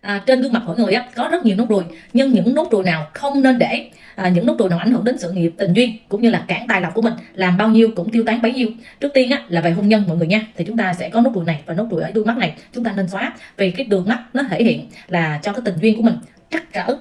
à, trên gương mặt mỗi người á có rất nhiều nốt ruồi. Nhưng những nốt ruồi nào không nên để à, những nốt ruồi nào ảnh hưởng đến sự nghiệp tình duyên cũng như là cản tài lộc của mình làm bao nhiêu cũng tiêu tán bấy nhiêu. Trước tiên á là về hôn nhân mọi người nha thì chúng ta sẽ có nốt ruồi này và nốt ruồi ở đuôi mắt này. Chúng ta nên xóa vì cái đường mắt nó thể hiện là cho cái tình duyên của mình trắc trở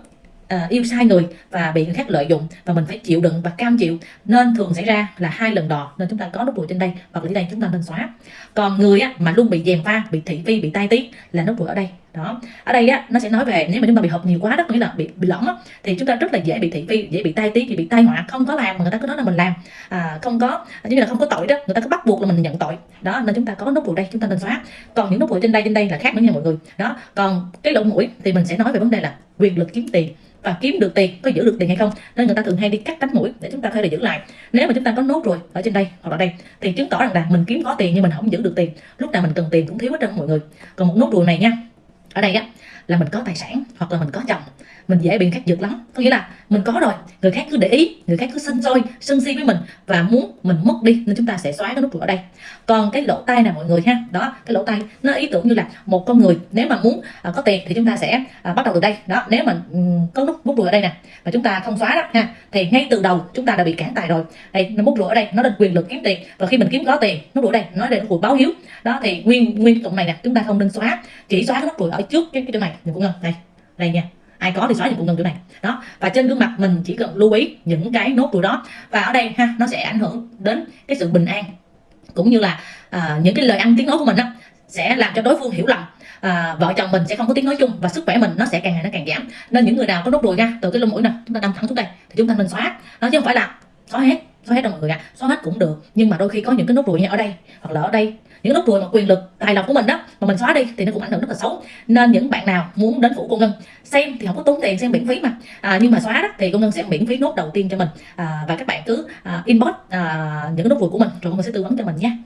à, yêu sai người và bị người khác lợi dụng và mình phải chịu đựng và cam chịu. Nên thường xảy ra là hai lần đò nên chúng ta có nốt ruồi trên đây hoặc là ở đây chúng ta nên xóa. Còn người á, mà luôn bị dèm pha bị thị phi bị tai tiếng là nốt ruồi ở đây đó. Ở đây á nó sẽ nói về nếu mà chúng ta bị hợp nhiều quá đó nghĩa là bị bị lỏng á, thì chúng ta rất là dễ bị thị phi dễ bị tai tiếng bị tai họa không có làm mà người ta cứ nói là mình làm. À, không có như là không có tội đó người ta cứ bắt buộc là mình nhận tội. Đó nên chúng ta có nốt ruồi đây chúng ta nên xóa. Còn những nốt ruồi trên đây trên đây là khác nữa nha mọi người. Đó còn cái lỗ mũi thì mình sẽ nói về vấn đề là quyền lực kiếm tiền và kiếm được tiền có giữ được tiền hay không. Nên người ta thường hay đi cắt cánh mũi để chúng ta có thể giữ lại. Nếu mà chúng ta có nốt rồi ở trên đây hoặc ở đây thì chứng tỏ rằng là mình kiếm có tiền nhưng mình không giữ được tiền. Lúc nào mình cần tiền cũng thiếu hết trơn mọi người. Còn một nốt ruồi này nha ở đây á là mình có tài sản hoặc là mình có chồng. Mình dễ bị khác dược lắm. Có nghĩa là mình có rồi người khác cứ để ý người khác cứ sân sôi sân si với mình và muốn mình mất đi nên chúng ta sẽ xóa cái nút ruồi ở đây. Còn cái lỗ tai nè mọi người ha đó cái lỗ tai nó ý tưởng như là một con người nếu mà muốn à, có tiền thì chúng ta sẽ à, bắt đầu từ đây. Đó nếu mà um, có nút nút ruồi ở đây nè và chúng ta không xóa đó ha thì ngay từ đầu chúng ta đã bị cản tài rồi. Đây nút ruồi ở đây nó là quyền lực kiếm tiền và khi mình kiếm có tiền nút ruồi đây nói đây nó ruồi báo hiếu. Đó thì nguyên nguyên cụm này nè chúng ta không nên xóa chỉ xóa cái nút ruồi ở trước cái cái chỗ này cũng ngân đây đây nha. Ai có thì xóa những cụm ngân chỗ này đó và trên gương mặt mình chỉ cần lưu ý những cái nốt ruồi đó. Và ở đây ha nó sẽ ảnh hưởng đến cái sự bình an cũng như là à, những cái lời ăn tiếng nói của mình đó sẽ làm cho đối phương hiểu lầm. À, vợ chồng mình sẽ không có tiếng nói chung và sức khỏe mình nó sẽ càng ngày nó càng giảm. Nên những người nào có nốt ruồi nha từ cái lông mũi nè chúng ta đâm thẳng xuống đây thì chúng ta nên xóa. Nó chứ không phải là xóa hết xóa hết đâu mọi người ạ cũng được. Nhưng mà đôi khi có những cái nốt ruồi như ở đây hoặc là ở đây những nốt ruồi mà quyền lực tài lộc của mình đó mà mình xóa đi thì nó cũng ảnh hưởng rất là xấu. Nên những bạn nào muốn đến phủ cô ngân xem thì không có tốn tiền xem miễn phí mà. À, nhưng mà xóa đó thì cô ngân sẽ miễn phí nốt đầu tiên cho mình. À, và các bạn cứ à, inbox à, những nốt ruồi của mình rồi cô ngân sẽ tư vấn cho mình nhé